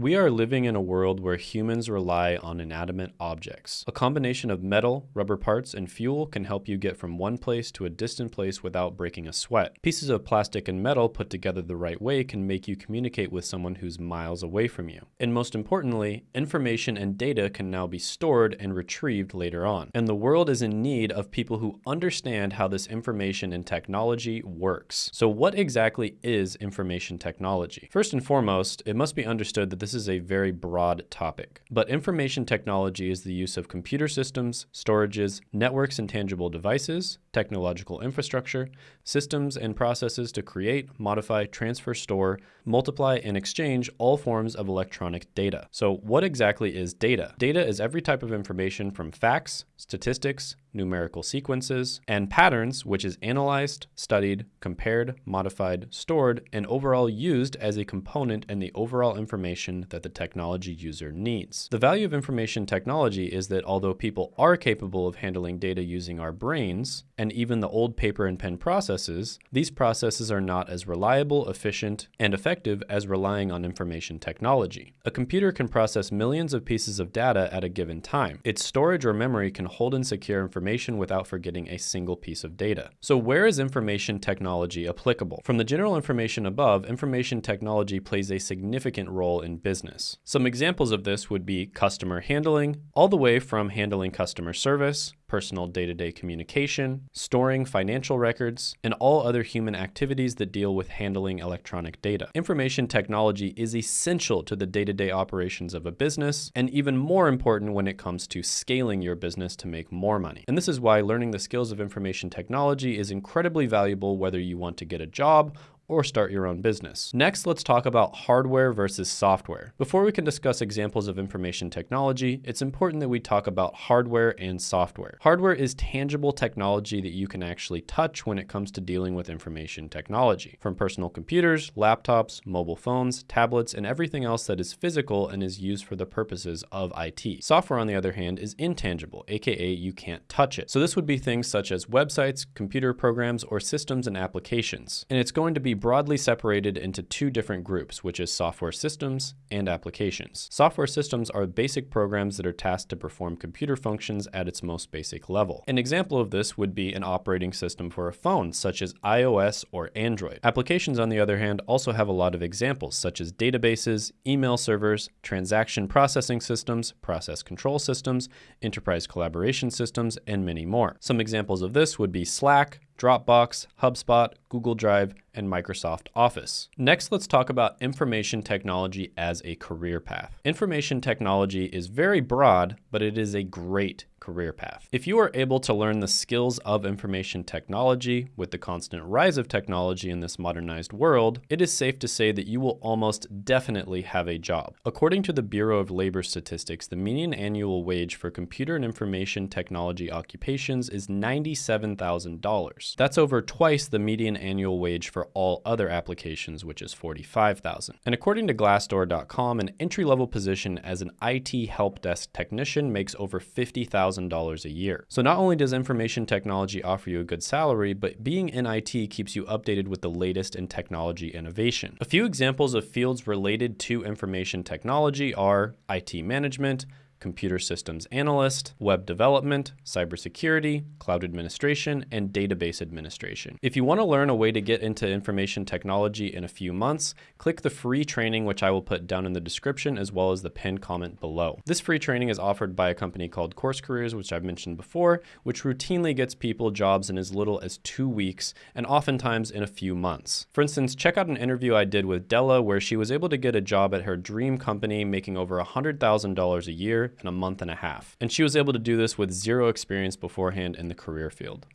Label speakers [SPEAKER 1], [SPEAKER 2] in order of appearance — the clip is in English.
[SPEAKER 1] We are living in a world where humans rely on inanimate objects. A combination of metal, rubber parts, and fuel can help you get from one place to a distant place without breaking a sweat. Pieces of plastic and metal put together the right way can make you communicate with someone who's miles away from you. And most importantly, information and data can now be stored and retrieved later on. And the world is in need of people who understand how this information and technology works. So what exactly is information technology? First and foremost, it must be understood that this this is a very broad topic. But information technology is the use of computer systems, storages, networks and tangible devices, technological infrastructure, systems and processes to create, modify, transfer, store, multiply, and exchange all forms of electronic data. So what exactly is data? Data is every type of information from facts, statistics, numerical sequences, and patterns, which is analyzed, studied, compared, modified, stored, and overall used as a component in the overall information that the technology user needs. The value of information technology is that although people are capable of handling data using our brains, and even the old paper and pen processes, these processes are not as reliable, efficient, and effective as relying on information technology. A computer can process millions of pieces of data at a given time. Its storage or memory can hold and secure information without forgetting a single piece of data. So where is information technology applicable? From the general information above, information technology plays a significant role in business. Some examples of this would be customer handling, all the way from handling customer service, personal day-to-day -day communication, storing financial records, and all other human activities that deal with handling electronic data. Information technology is essential to the day-to-day -day operations of a business, and even more important when it comes to scaling your business to make more money. And this is why learning the skills of information technology is incredibly valuable whether you want to get a job or start your own business. Next, let's talk about hardware versus software. Before we can discuss examples of information technology, it's important that we talk about hardware and software. Hardware is tangible technology that you can actually touch when it comes to dealing with information technology, from personal computers, laptops, mobile phones, tablets, and everything else that is physical and is used for the purposes of IT. Software, on the other hand, is intangible, aka you can't touch it. So this would be things such as websites, computer programs, or systems and applications. And it's going to be broadly separated into two different groups, which is software systems and applications. Software systems are basic programs that are tasked to perform computer functions at its most basic level. An example of this would be an operating system for a phone, such as iOS or Android. Applications, on the other hand, also have a lot of examples, such as databases, email servers, transaction processing systems, process control systems, enterprise collaboration systems, and many more. Some examples of this would be Slack, Dropbox, HubSpot, Google Drive, and Microsoft Office. Next, let's talk about information technology as a career path. Information technology is very broad, but it is a great career path. If you are able to learn the skills of information technology with the constant rise of technology in this modernized world, it is safe to say that you will almost definitely have a job. According to the Bureau of Labor Statistics, the median annual wage for computer and information technology occupations is $97,000. That's over twice the median annual wage for all other applications, which is 45,000. And according to Glassdoor.com, an entry-level position as an IT help desk technician makes over 50000 $1,000 a year. So not only does information technology offer you a good salary, but being in IT keeps you updated with the latest in technology innovation. A few examples of fields related to information technology are IT management, computer systems analyst, web development, cybersecurity, cloud administration, and database administration. If you want to learn a way to get into information technology in a few months, click the free training, which I will put down in the description as well as the pinned comment below. This free training is offered by a company called Course Careers, which I've mentioned before, which routinely gets people jobs in as little as two weeks and oftentimes in a few months. For instance, check out an interview I did with Della where she was able to get a job at her dream company making over $100,000 a year in a month and a half. And she was able to do this with zero experience beforehand in the career field.